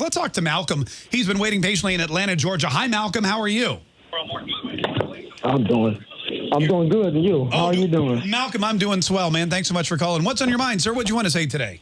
Let's talk to Malcolm. He's been waiting patiently in Atlanta, Georgia. Hi, Malcolm. How are you? I'm doing. I'm doing good. And you? How oh, are you doing? Malcolm, I'm doing swell, man. Thanks so much for calling. What's on your mind, sir? What do you want to say today?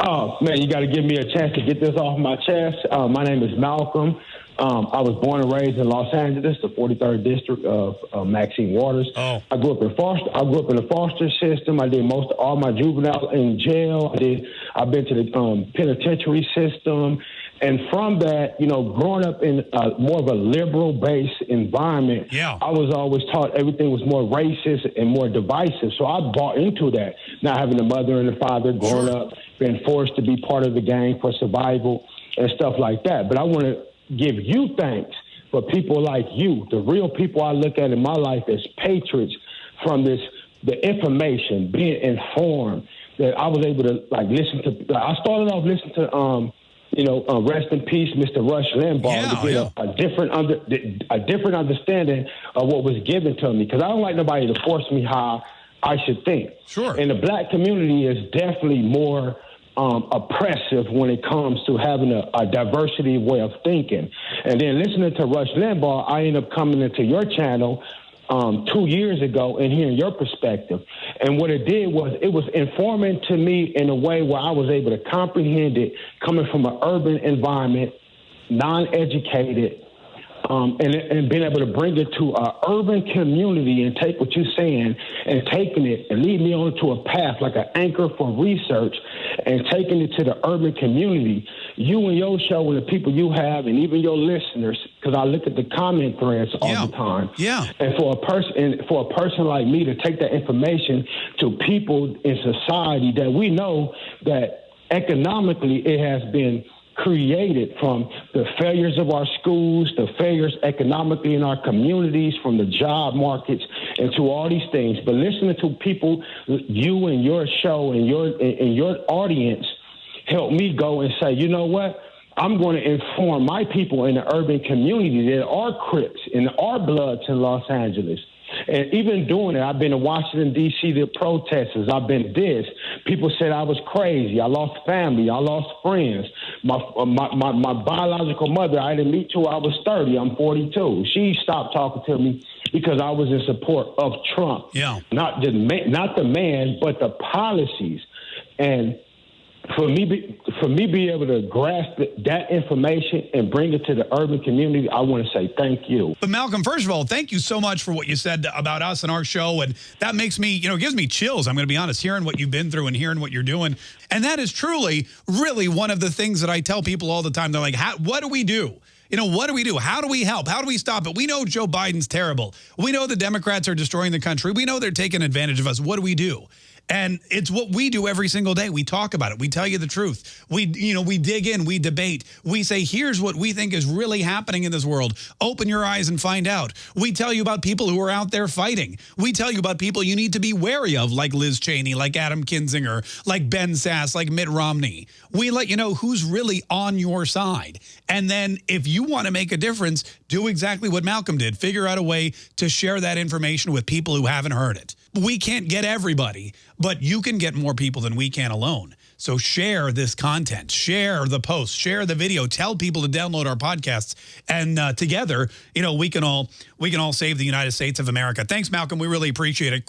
Oh, man, you got to give me a chance to get this off my chest. Uh, my name is Malcolm. Um, I was born and raised in Los Angeles, the 43rd district of uh, Maxine Waters. Oh. I grew up in foster. I grew up in the foster system. I did most of all my juvenile in jail. I did. I've been to the um, penitentiary system, and from that, you know, growing up in a, more of a liberal-based environment, yeah. I was always taught everything was more racist and more divisive. So I bought into that. Not having a mother and a father, growing sure. up, being forced to be part of the gang for survival and stuff like that. But I want to give you thanks for people like you, the real people I look at in my life as patriots from this, the information, being informed that I was able to like listen to. I started off listening to, um, you know, uh, rest in peace, Mr. Rush Limbaugh, yeah, to get yeah. a, a, different under, a different understanding of what was given to me because I don't like nobody to force me how I should think. Sure. And the black community is definitely more um, oppressive when it comes to having a, a, diversity way of thinking. And then listening to Rush Limbaugh, I end up coming into your channel um, two years ago and hearing your perspective. And what it did was it was informing to me in a way where I was able to comprehend it coming from an urban environment, non educated um, and, and being able to bring it to our urban community and take what you're saying and taking it and lead me onto a path like an anchor for research and taking it to the urban community. You and your show and the people you have and even your listeners, because I look at the comment threads all yeah. the time. Yeah. And for a person, for a person like me to take that information to people in society that we know that economically it has been created from the failures of our schools, the failures economically in our communities, from the job markets, and to all these things. But listening to people, you and your show and your and your audience, help me go and say, you know what? I'm going to inform my people in the urban community that are Crips and are Bloods in Los Angeles and even doing it, I've been in Washington, D.C., the protesters. I've been this. People said I was crazy. I lost family. I lost friends. My, my, my, my biological mother, I didn't meet till I was 30. I'm 42. She stopped talking to me because I was in support of Trump. Yeah. Not the not the man, but the policies. And for me, be, for me, be able to grasp that information and bring it to the urban community, I want to say thank you. But Malcolm, first of all, thank you so much for what you said about us and our show, and that makes me, you know, gives me chills. I'm going to be honest, hearing what you've been through and hearing what you're doing, and that is truly, really one of the things that I tell people all the time. They're like, "What do we do?" You know, what do we do? How do we help? How do we stop it? We know Joe Biden's terrible. We know the Democrats are destroying the country. We know they're taking advantage of us. What do we do? And it's what we do every single day. We talk about it. We tell you the truth. We, you know, we dig in, we debate. We say, here's what we think is really happening in this world. Open your eyes and find out. We tell you about people who are out there fighting. We tell you about people you need to be wary of, like Liz Cheney, like Adam Kinzinger, like Ben Sasse, like Mitt Romney. We let you know who's really on your side. And then if you want to make a difference, do exactly what Malcolm did. Figure out a way to share that information with people who haven't heard it. We can't get everybody, but you can get more people than we can alone. So share this content, share the post, share the video, tell people to download our podcasts, and uh, together, you know, we can all we can all save the United States of America. Thanks, Malcolm. We really appreciate it.